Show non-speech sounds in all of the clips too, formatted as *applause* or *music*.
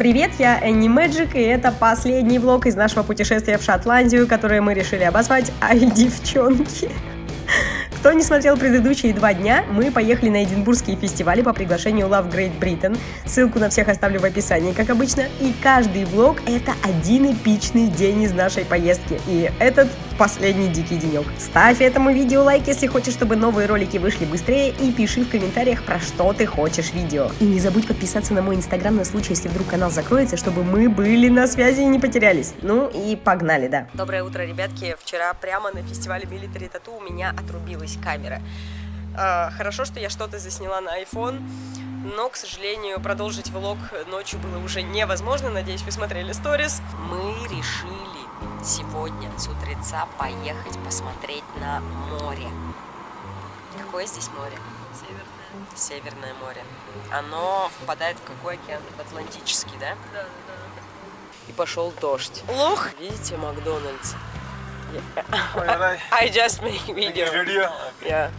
Привет, я Энни Мэджик, и это последний влог из нашего путешествия в Шотландию, которое мы решили обозвать «Ай, девчонки». Кто не смотрел предыдущие два дня, мы поехали на Эдинбургские фестивали по приглашению Love Great Britain. Ссылку на всех оставлю в описании, как обычно. И каждый влог — это один эпичный день из нашей поездки. И этот последний дикий денек. Ставь этому видео лайк, если хочешь, чтобы новые ролики вышли быстрее, и пиши в комментариях, про что ты хочешь видео. И не забудь подписаться на мой инстаграм на случай, если вдруг канал закроется, чтобы мы были на связи и не потерялись. Ну и погнали, да. Доброе утро, ребятки. Вчера прямо на фестивале Military Tattoo у меня отрубилась камера. А, хорошо, что я что-то засняла на iPhone, но, к сожалению, продолжить влог ночью было уже невозможно. Надеюсь, вы смотрели сторис. Мы решили сегодня с утреца поехать посмотреть на море. Какое здесь море? Северное. Северное море. Оно впадает в какой океан? В Атлантический, да? Да, да, И пошел дождь. Лох! Видите, Макдональдс? Alright. *laughs* I just make video. Video. Yeah.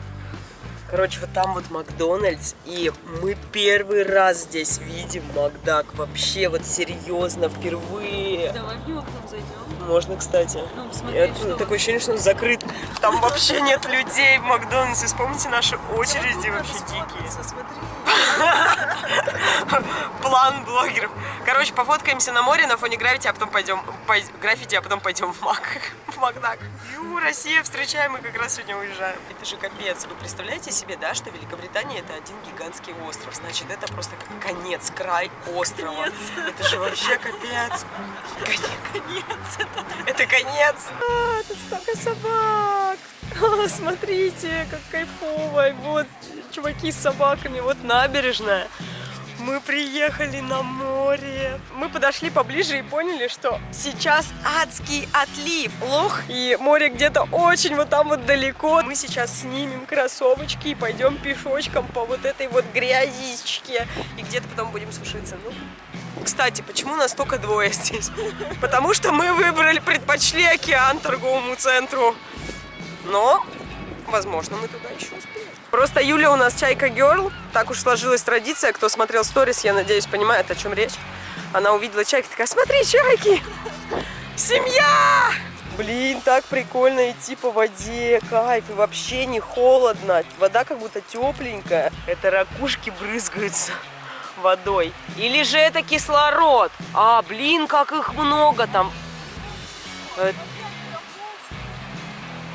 Короче, вот там вот Макдональдс, и мы первый раз здесь видим Макдак. Вообще, вот серьезно, впервые. да. Давай в него зайдем. Можно, кстати. Ну, Я, что... такое ощущение, что он закрыт. Там вообще нет людей в Макдональдсе. Вспомните наши очереди вообще дикие. Смотри. План блогеров. Короче, пофоткаемся на море на фоне граффити, а потом пойдем пой- граффити, а потом пойдем в Мак. В Макдак. Ю, Россия, встречаем, мы как раз сегодня уезжаем. Это же капец. Вы представляете себе, да, что Великобритания это один гигантский остров. Значит, это просто как конец, край острова. Это же вообще капец. Конец. Это конец. А, тут столько собак. *laughs* Смотрите, как кайфово. Вот чуваки с собаками. Вот набережная. Мы приехали на море. Мы подошли поближе и поняли, что сейчас адский отлив. Лох и море где-то очень вот там вот далеко. Мы сейчас снимем кроссовочки и пойдем пешочком по вот этой вот грязичке. И где-то потом будем сушиться. Ну, кстати, почему нас только двое здесь? *laughs* Потому что мы выбрали, предпочли океан торговому центру. Но, возможно, мы туда еще успеем. Просто Юля у нас чайка герл. Так уж сложилась традиция. Кто смотрел сторис, я надеюсь, понимает, о чем речь. Она увидела чайку, такая, смотри, чайки! Семья! Блин, так прикольно идти по воде, кайф, и вообще не холодно. Вода как будто тепленькая. Это ракушки брызгаются водой. Или же это кислород? А, блин, как их много там.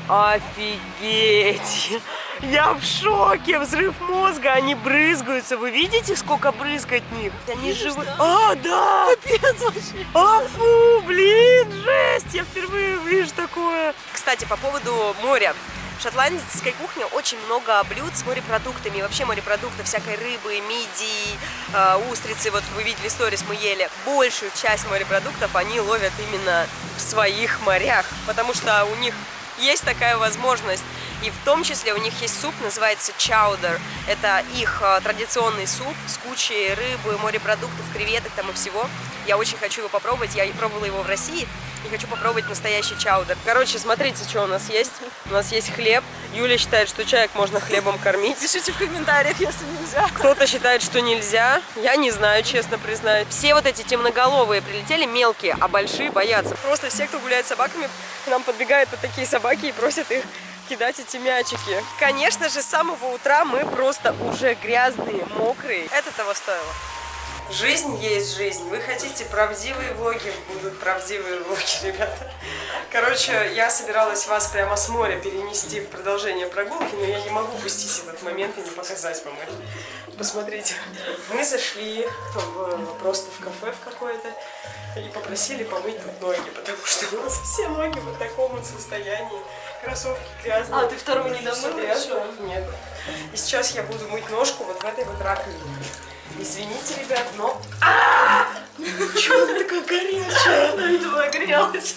Офигеть! *laughs* Я в шоке! Взрыв мозга, они брызгаются. Вы видите, сколько брызгает них? Они живы. А, да! Капец вообще. А, фу, блин, жесть! Я впервые вижу такое. Кстати, по поводу моря. В шотландской кухне очень много блюд с морепродуктами. И вообще морепродукты всякой рыбы, мидии, э, устрицы. Вот вы видели сторис, мы ели. Большую часть морепродуктов они ловят именно в своих морях. Потому что у них есть такая возможность. И в том числе у них есть суп, называется чаудер. Это их э, традиционный суп с кучей рыбы, морепродуктов, креветок там и всего. Я очень хочу его попробовать. Я пробовала его в России и хочу попробовать настоящий чаудер. Короче, смотрите, что у нас есть. У нас есть хлеб. Юля считает, что человек можно хлебом кормить. Пишите в комментариях, если нельзя. Кто-то считает, что нельзя. Я не знаю, честно признаюсь. Все вот эти темноголовые прилетели мелкие, а большие боятся. Просто все, кто гуляет с собаками, к нам подбегают вот такие собаки и просят их кидать эти мячики. Конечно же, с самого утра мы просто уже грязные, мокрые. Это того стоило. Жизнь есть жизнь. Вы хотите правдивые влоги? Будут правдивые влоги, *laughs* ребята. Короче, я собиралась вас прямо с моря перенести в продолжение прогулки, но я не могу упустить этот момент и не показать вам это. Посмотрите. Мы зашли в, просто в кафе в какое-то и попросили помыть тут ноги, потому что у нас все ноги в таком вот состоянии. Кроссовки грязные. А, ты вторую не домыла? Нет. И сейчас я буду мыть ножку вот в этой вот раковине. Извините, ребят, но... Чего она такая горячая? *laughs* Ну, видимо, нагрелась.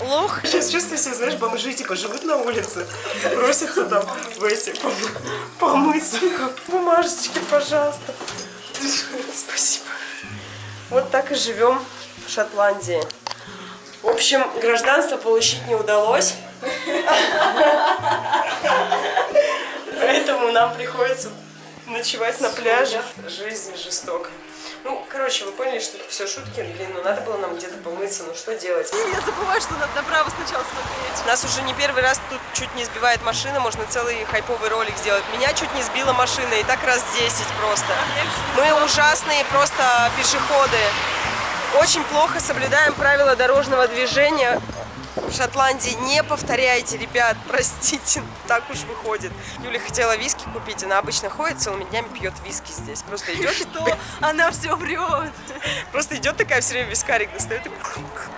Лох. Сейчас чувствую себя, знаешь, бомжи, типа, живут на улице, просятся там в эти, пом- помыться. Бумажечки, пожалуйста. Спасибо. Вот так и живем в Шотландии. В общем, гражданство получить не удалось. *laughs* Поэтому нам приходится ночевать на пляже. Жизнь жестока. Ну, короче, вы поняли, что это все шутки, блин, ну надо было нам где-то помыться, ну что делать? Я забываю, что надо направо сначала смотреть. Нас уже не первый раз тут чуть не сбивает машина, можно целый хайповый ролик сделать. Меня чуть не сбила машина, и так раз 10 просто. Мы ужасные просто пешеходы. Очень плохо соблюдаем правила дорожного движения. В Шотландии не повторяйте, ребят, *laughs* простите, так уж выходит. Юля хотела виски купить, она обычно ходит целыми днями пьет виски здесь. Просто идет, Что? *laughs* Она все врет. просто идет такая все время вискарик достает. и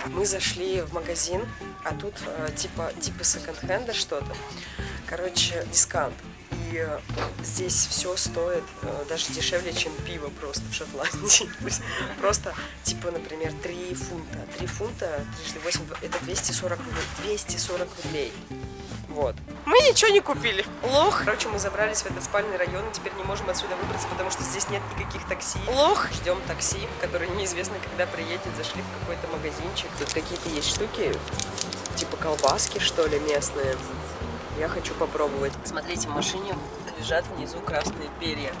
Мы зашли в магазин, а тут э, типа типа секонд-хенда что-то. Короче, дискаунт. Э, здесь все стоит э, даже дешевле, чем пиво просто в Шотландии. *laughs* Просто, типа, например, 3 фунта. 3 фунта, трижды 8, это 240 рублей. 240 рублей. Вот. Мы ничего не купили. Лох. Короче, мы забрались в этот спальный район и теперь не можем отсюда выбраться, потому что здесь нет никаких такси. Лох. Ждем такси, которое неизвестно, когда приедет. Зашли в какой-то магазинчик. Тут какие-то есть штуки, типа колбаски, что ли, местные. Я хочу попробовать. Смотрите, в машине лежат внизу красные перья.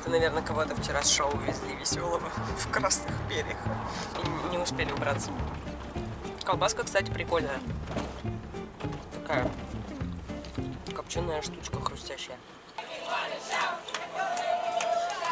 Это, наверное, кого-то вчера с шоу везли веселого в красных перьях. И не- успели убраться. Колбаска, кстати, прикольная. Такая копченая штучка хрустящая.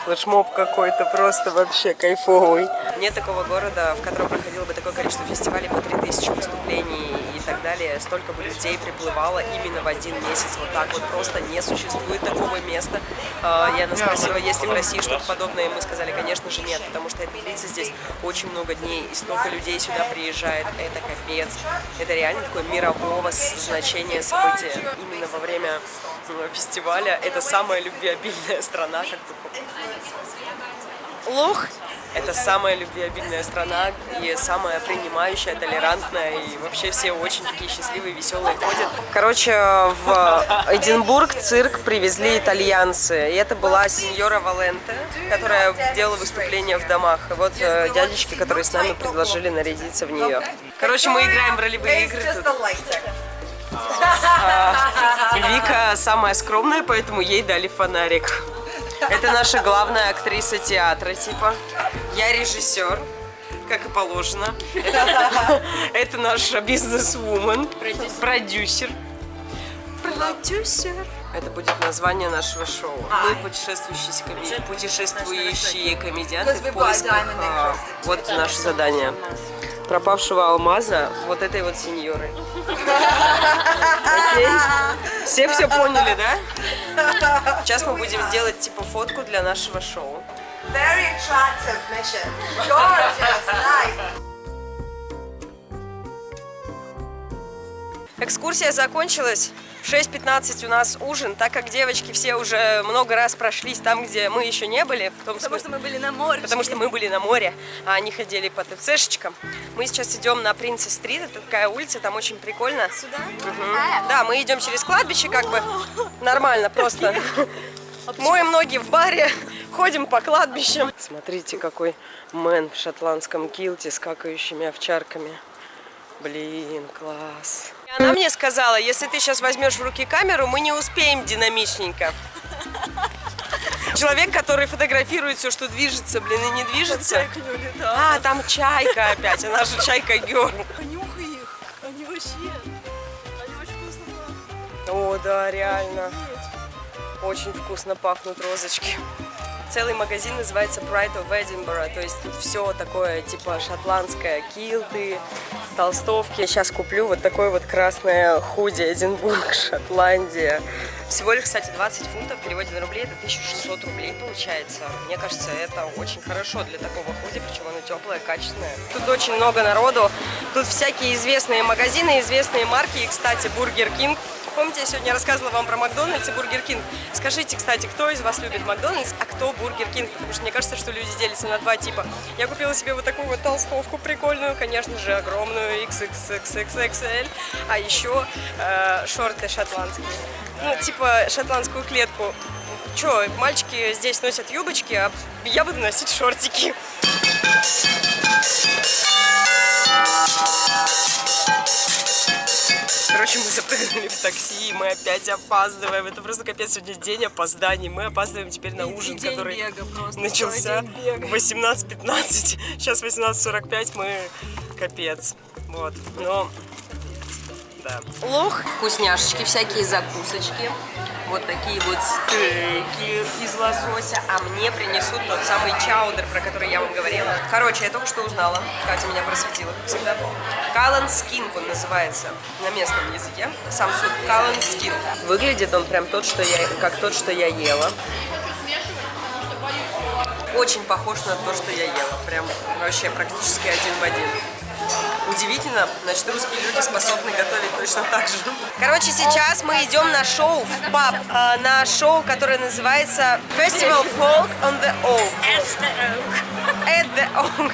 Флешмоб какой-то просто вообще кайфовый. Нет такого города, в котором проходило бы такое количество фестивалей по 3000 выступлений так далее. Столько бы людей приплывало именно в один месяц. Вот так вот просто не существует такого места. А, Я нас спросила, есть ли в России что-то подобное, и мы сказали, конечно же нет, потому что это длится здесь очень много дней, и столько людей сюда приезжает. Это капец. Это реально такое мирового значения событие. Именно во время фестиваля это самая любвеобильная страна, как бы Лох – это самая любвеобильная страна и самая принимающая, толерантная, и вообще все очень такие счастливые, веселые ходят. Короче, в Эдинбург цирк привезли итальянцы, и это была сеньора Валенте, которая делала выступления в домах. И вот э, дядечки, которые с нами предложили нарядиться в нее. Короче, мы играем в ролевые игры тут. Вика самая скромная, поэтому ей дали фонарик. Это наша главная актриса театра, типа. Я режиссер, как и положено. *laughs* Это, наша бизнес-вумен, продюсер. Продюсер. Это будет название нашего шоу. Мы путешествующие, коми- путешествующие комедианты в поисках. а, вот наше задание. Пропавшего алмаза вот этой вот сеньоры. *laughs* Окей? Все все поняли, да? *laughs* Сейчас мы будем делать типа фотку для нашего шоу. Very attractive mission. Gorgeous, nice. Экскурсия закончилась. В 6.15 у нас ужин, так как девочки все уже много раз прошлись там, где мы еще не были. Том Потому что мы были на море. Потому что мы были на море, а они ходили по ТЦшечкам. Мы сейчас идем на Принцесс-стрит, это такая улица, там очень прикольно. Сюда? Мгм. Да, мы идем через кладбище, как бы нормально просто. *laughs* Моем ноги в баре, ходим по кладбищам. Смотрите, какой мэн в шотландском килте с какающими овчарками. Блин, класс. Она мне сказала, если ты сейчас возьмешь в руки камеру, мы не успеем динамичненько. Человек, который фотографирует все, что движется, блин, и не движется. А, там чайка опять, она же чайка Герл. Понюхай их. Они вообще... Они очень вкусно пахнут. О, да, реально. Очень вкусно пахнут розочки. Целый магазин называется Pride of Edinburgh, то есть тут все такое типа шотландское, килты, толстовки. Я сейчас куплю вот такое вот красное худи Эдинбург, *laughs* Шотландия. Всего лишь, кстати, 20 фунтов в переводе на рубли это 1600 рублей получается. Мне кажется, это очень хорошо для такого худи, причем оно теплое, качественное. Тут очень много народу, тут всякие известные магазины, известные марки. И, кстати, Бургер Кинг Помните, я сегодня рассказывала вам про Макдональдс и Бургер Кинг? Скажите, кстати, кто из вас любит Макдональдс, а кто Бургер Кинг? Потому что мне кажется, что люди делятся на два типа. Я купила себе вот такую вот толстовку прикольную, конечно же, огромную, XXXXL, а еще э, шорты шотландские. Ну, типа шотландскую клетку. Че, мальчики здесь носят юбочки, а я буду носить шортики. Короче, мы запрыгнули в такси, и мы опять опаздываем. Это просто капец, сегодня день опозданий. Мы опаздываем теперь на ужин, день который бега просто, начался в 18.15. Сейчас 18.45, мы капец. Вот, но... Да. Лух. Вкусняшечки, всякие закусочки. Вот такие вот стейки из лосося. А мне принесут тот самый чаудер, про который я вам говорила. Короче, я только что узнала. Катя меня просветила, как всегда. Калан скинк он называется на местном языке. Сам суп калан скинк. Выглядит он прям тот, что я, как тот, что я ела. Очень похож на то, что я ела. Прям вообще практически один в один. Удивительно, значит, русские люди способны готовить точно так же. Короче, сейчас мы идем на шоу в паб, а, на шоу, которое называется Festival Folk on the Oak. At the Oak.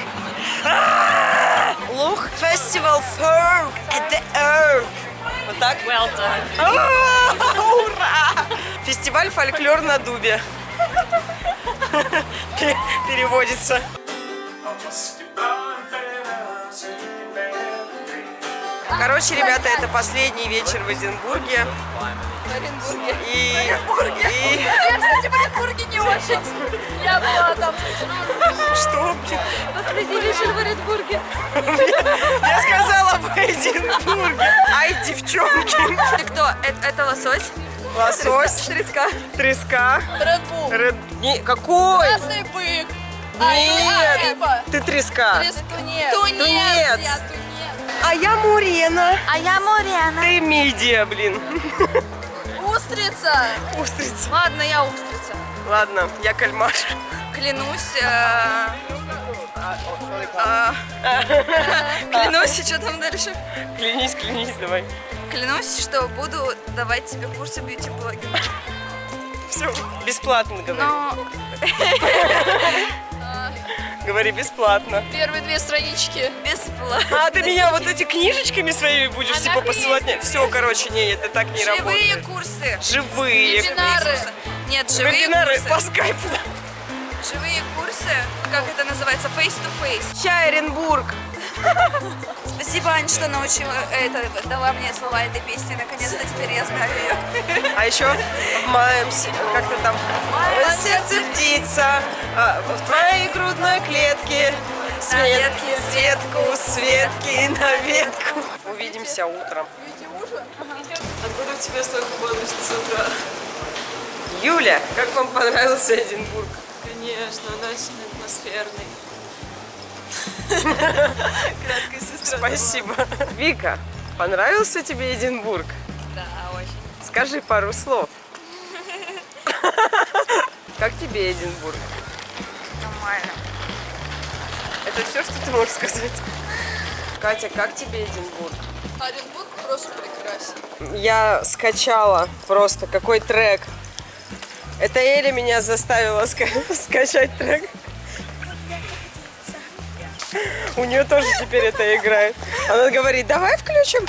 А! Лух Festival Folk at the Oak. Вот так? Well done. А, Ура! Фестиваль фольклор на дубе. Пе- Переводится. Короче, ребята, это последний вечер в Эдинбурге. В Оренбурге. И, и Я, кстати, в Оренбурге не очень. Я была там. что? Последний вечер в Оренбурге. Я сказала в Эдинбурге. Ай, девчонки. Ты кто? Это, это лосось? Лосось, Треска. треска. Редбул. Ред... Не, какой? Красный бык. Нет, ты треска. Тунец. Тунец. Я тунец. А я Мурена. А я Моряна. Ты мидия, блин. Устрица. Устрица. Ладно, я устрица. Ладно, я кальмар. Клянусь. э, а, *laughs* Клянусь, что там дальше? Клянись, клянись, давай. Клянусь, что буду давать тебе курсы бьюти-блогинга. Все, бесплатно говори. Но *laughs* Говори бесплатно. первые две странички бесплатно. А ты меня вот эти книжечками своими будешь типа посылать? Нет, все, короче, не, это так не Живые работает. курсы. Живые. Вебинары. Нет, живые Вебинары по курсы. скайпу. Живые курсы, как это называется, face to face. Чай, Оренбург. Спасибо, Ань, что научила это, дала мне слова этой песни. Наконец-то теперь я знаю ее. А еще в моем, как-то там, моем сердце птица, а, в твоей грудной клетке, свет, ветке светку, светки на ветку. Увидимся утром. Откуда у тебя столько бодрости с утра? Юля, как вам понравился Эдинбург? Конечно, он очень атмосферный. Краткая сестра. Спасибо. Вика, понравился тебе Эдинбург? Да, очень. Скажи пару слов. Как тебе Эдинбург? Нормально. Это все, что ты можешь сказать? Катя, как тебе Эдинбург? Оренбург просто прекрасен. Я скачала просто какой трек. Это Эля меня заставила ска- *laughs* скачать трек. У нее тоже теперь это играет. Она говорит, давай включим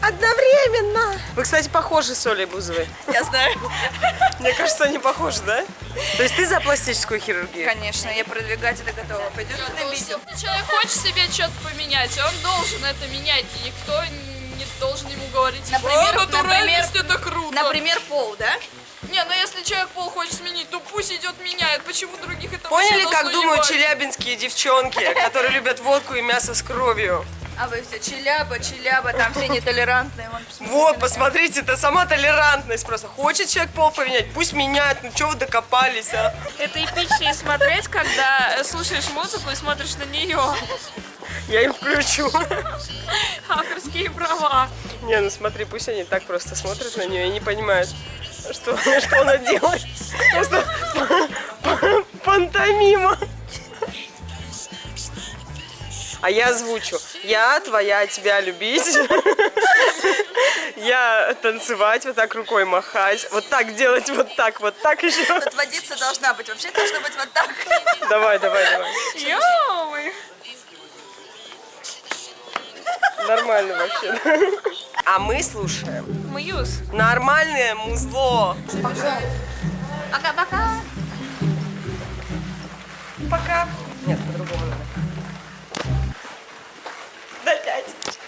одновременно. Вы, кстати, похожи с Олей Бузовой. Я знаю. Мне кажется, они похожи, да? То есть ты за пластическую хирургию? Конечно, я продвигать это готова. Пойдемте на видео. Если человек хочет себе что-то поменять, он должен это менять, и никто не должен ему говорить, Например, «О, натуральность например, это круто. Например, пол, да? Не, ну если человек пол хочет сменить, то пусть идет меняет. Почему других это Поняли, как думают ебать? челябинские девчонки, которые любят водку и мясо с кровью? А вы все челяба, челяба, там все нетолерантные. Вон, посмотрите Вот, посмотрите, это сама толерантность просто. Хочет человек пол поменять, пусть меняет. Ну, что вы докопались, а? Это эпичнее смотреть, когда слушаешь музыку и смотришь на нее. Я им включу. Авторские права. Не, ну смотри, пусть они так просто смотрят на нее и не понимают, что, *laughs* что она делает. Просто пантомима. А я озвучу. Я твоя, тебя любить. Я танцевать, вот так рукой махать. Вот так делать, вот так, вот так еще. Тут водиться должна быть. Вообще должно быть вот так. Давай, давай, давай. Ё-моё. Нормально вообще. А мы слушаем. Мьюз. Нормальное музло. Пока. Пока-пока. Пока. Нет, по-другому надо. До пять.